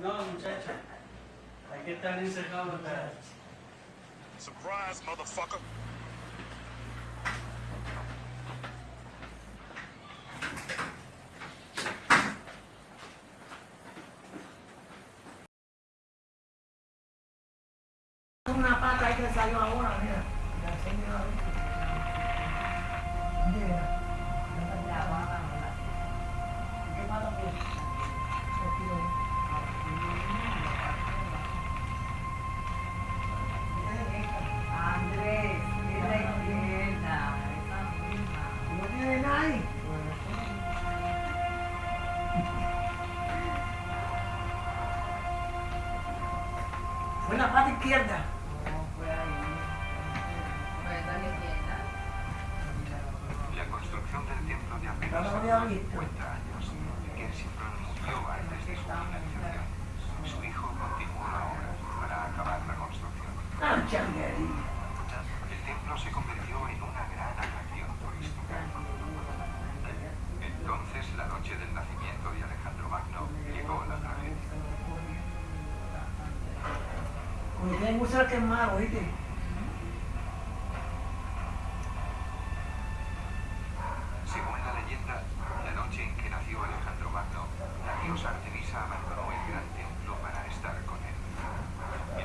No, muchacha. Hay que estar encerrado acá. Surprise, motherfucker. Una pata ahí que salió ahora, mira. Izquierda. La construcción del templo de apenas No lo había visto. 50 años. Kensington murió antes de su finalización. Su hijo continuó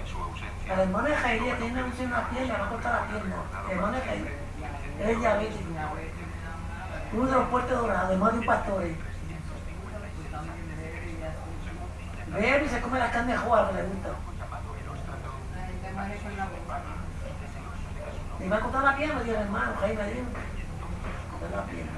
su ausencia, El hermano de Jairía tiene un- una pierna, no corta la pierna. El hermano de Jairía es diabético. Uno de los puertos dorados, hermano de un pastor. Bebe y se come la carne que le gusta. Boca. Me va a cortar la pierna, el hermano, Jaime, dijo. Cortar la pierna.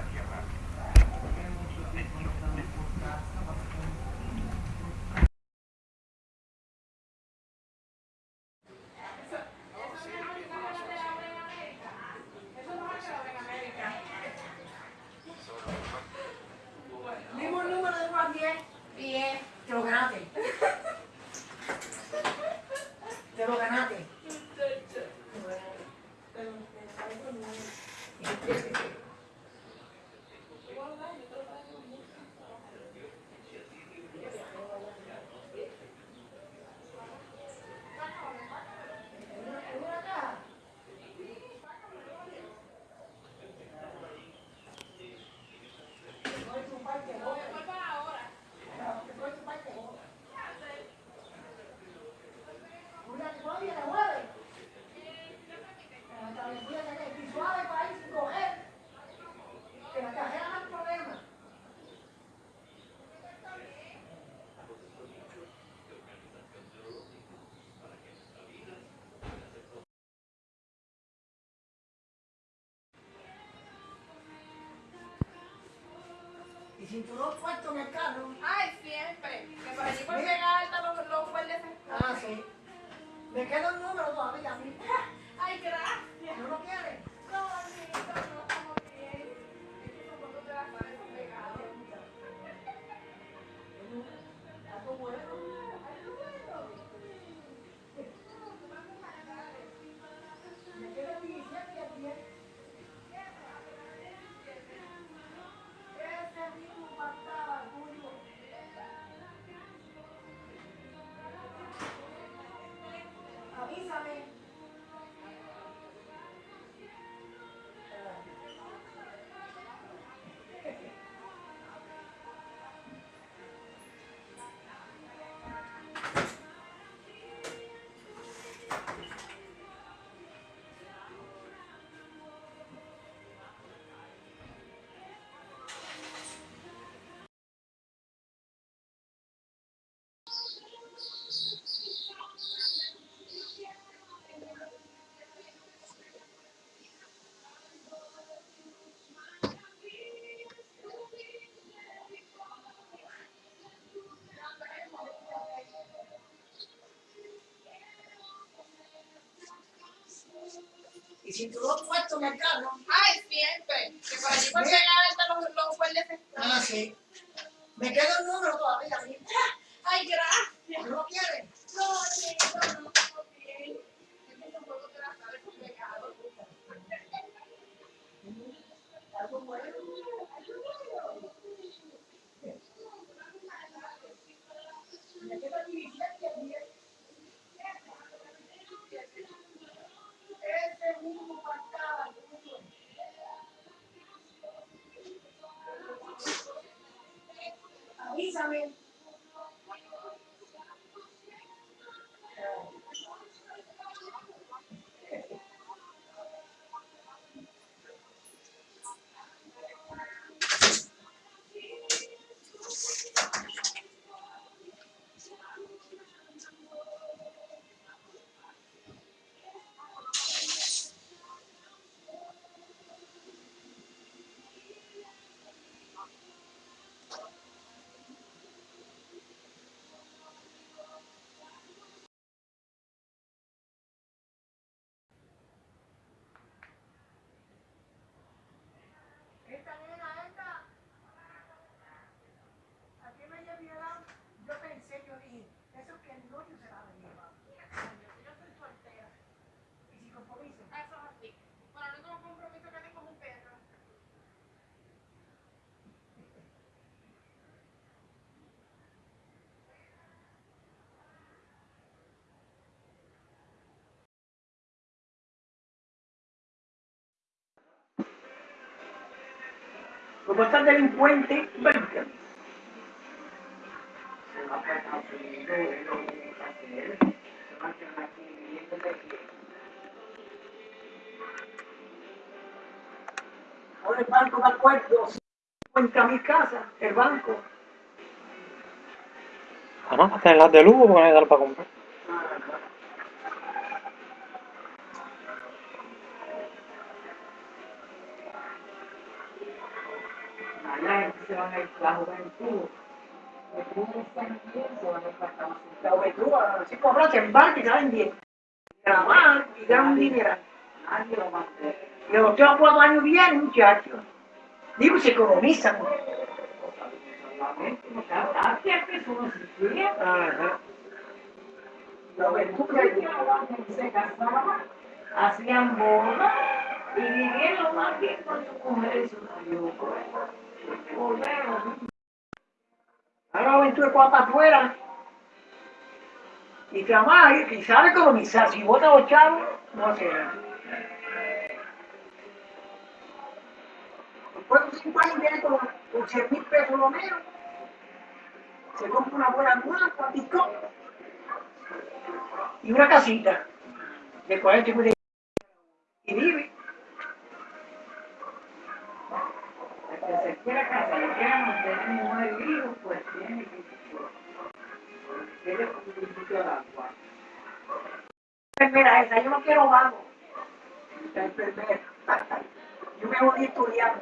Mismo número de 1 a 10. Bien. Te lo ganaste. Te lo ganaste. Y cinturón puesto en el carro. Ay, siempre. Que por allí por llegar alta los, los guardias. Ah, sí. Me queda un número todavía a mí. Cinturón puesto en el carro. Ay, siempre. Que por allí los, los. Ah, sí. Me queda un número todavía mí. Ay, gracias. ¿No lo quieres? No, no son pegados. Algo bueno. Me queda 10 Isabel. Avísame. Como están delincuentes, venga. Ahora el banco da acuerdo, cuenta mi casa, el banco. Ah, no, hasta en las de lujo porque no hay dar para comprar. A ir para acá. La juventud, así cobran, se embarcan y salen bien. Grabar y ganan un dinero. Nadie lo. Y los otros cuatro años bien, muchachos. Digo, se economizan. La juventud que se casaban, hacían bodas y vivían lo más bien con su mujer y su marido. Ahora la juventud de cuatro afuera. Y trabaja y sabe economizar. Si vota los chavos, no nada. Después de cinco años viene con, con 100 mil pesos lo menos. Se compra una buena guapa, picó. Y una casita de 40 y 50 y quiero vago. Yo me voy a estudiar.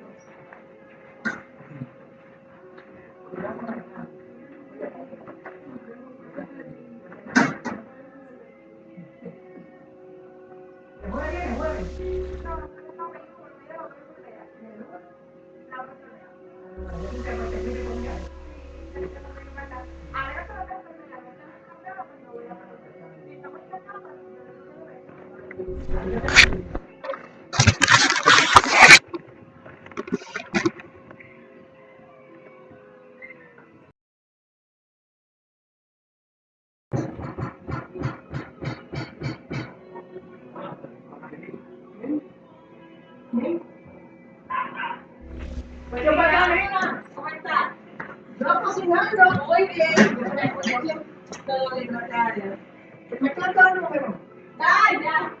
muy bien. Todo bien, Natalia. Me ya.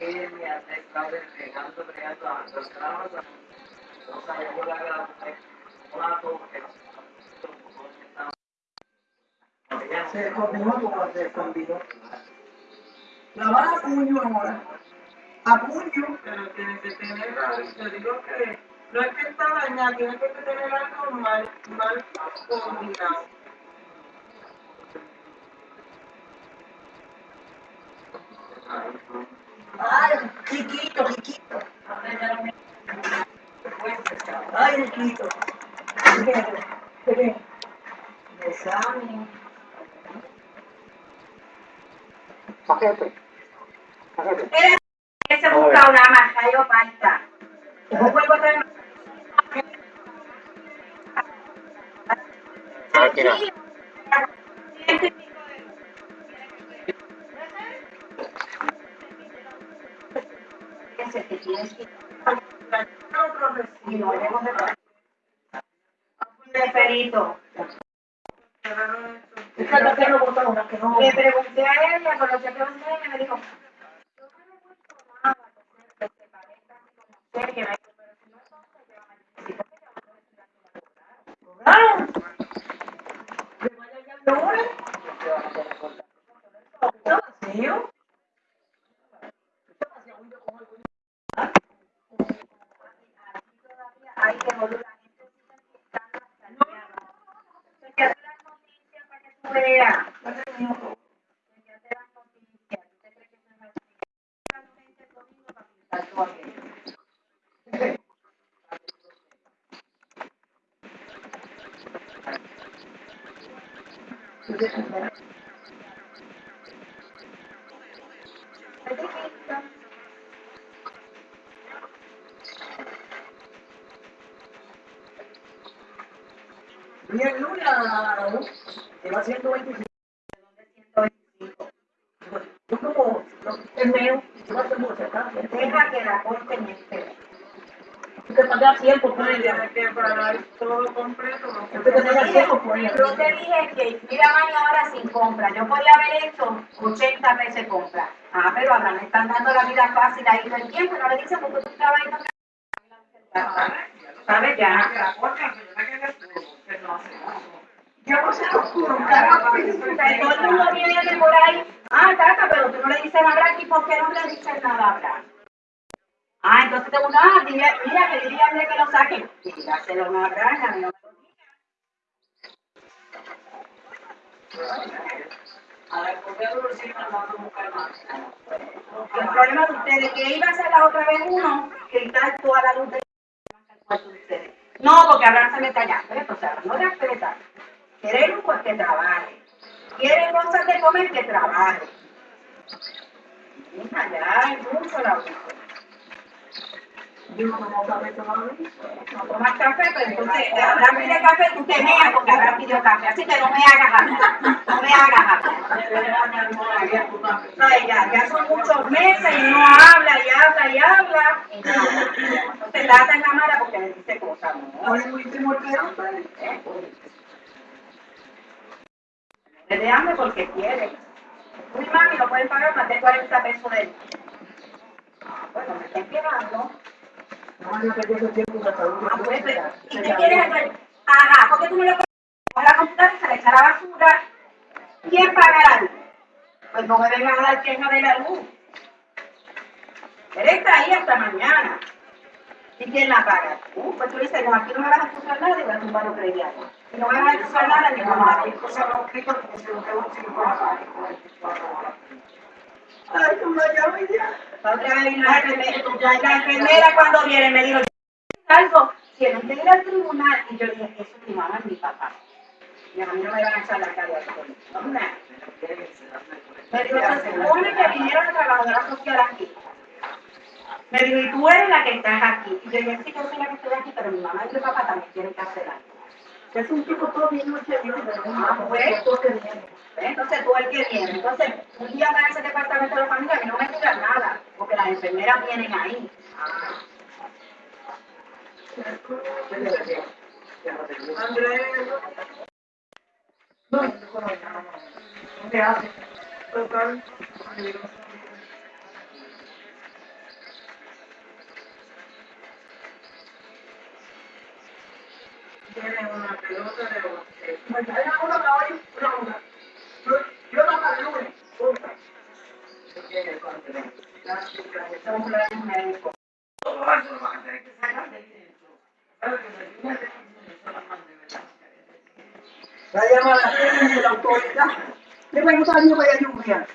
Yo no tengo la que muy bien. Se comió como se escondió. La van a puño ahora. A puño. Pero tiene que tener algo, te digo que no es que está dañada, tiene que tener algo mal, mal combinado. Ay, chiquito, chiquito. Ay, chiquito. Besame. Paquete. Paquete. Él se busca una marca yo falta. Traer A ese que recibo. De perito. Le pregunté a lo que pregunté, ella me dijo, yo no puesto nada, que se parezca como usted, que me pero si no van a te van a como hasta Thank you. 10 lunas, lleva 125. Yo como, el medio, yo no tengo Deja que la corten y espera. Te pagas tiempo por ella. que pagar todo completo. No te pagas tiempo pues, por ella. Yo te dije que mira más ahora sin compra. Yo podía haber hecho 80 veces compra. Ah, pero ahora me están dando la vida fácil ahí todo el tiempo. No le dicen porque tú trabajas y no ah, ¿Sabes? Ya. La corta, que yo no sé oscuro. Todo el mundo viene por ahí. Ah, tata, pero tú no le dices nada aquí. ¿Por qué no le dices nada a? Ah, entonces te uno, ah, mira, que díganle que lo saquen. Dígaselo a una a mí no. A ver, ¿por qué decimos vamos a buscar más? El problema de ustedes, que iba a ser la otra vez uno, quitar toda la luz del cuarto de ustedes. No, porque Abraham se mete allá. O sea, no respeta. Quiere luz, pues que trabaje. Quiere cosas de comer, que trabaje. Mira, ya hay mucho la. Yo no café todavía. No tomas café, pero entonces Abraham pide café, tú te meas porque Abraham pidió café. Así que no me hagas hablar. No me hagas. Ay, ya, ya son muchos meses y no habla y habla y habla. Nada. Entonces lata en la mala porque le dice cosas, ¿no? Primordial, pues. Le de hambre porque quiere. Uy, mami, no pueden pagar más de 40 pesos de él. Bueno, me está esperando. Ah, pues, ¿Y qué quieres hacer? Ajá, ¿por qué tú no le pones la computadora se le echa la basura? ¿Quién paga la luz? Pues no me vengan a dar queja de la luz. Él ahí hasta mañana. ¿Y quién la paga? Uh, pues tú dices, no, aquí no me vas a acusar nada y voy a tumbar los creyentes. Y no me vas a acusar nada ni vamos a ver. La enfermera, cuando viene me dijo, algo, que ir al tribunal. Y yo dije, eso es mi mamá y mi papá. Y a mí no me van a echar la de eso. No, Me dijo, se supone que vinieron a trabajadora social aquí. Me dijo, y tú eres la que estás aquí. Y yo dije, sí, yo soy la que estoy aquí, pero mi mamá y mi papá también tienen que. Es un tipo todo bien noche Ah, pues. Entonces tú el que viene. Entonces, un día va a ese departamento de la familia y no me digas nada, porque las enfermeras vienen ahí. Andrés, No, no, no. Tiene una pelota de basquet. Me traen a uno que hoy ronda. Yo, yo no para el lunes. Punta. Son planes médicos. Todo eso lo van a tener que sacar de eso la. La la autoridad. Le a para lluvia.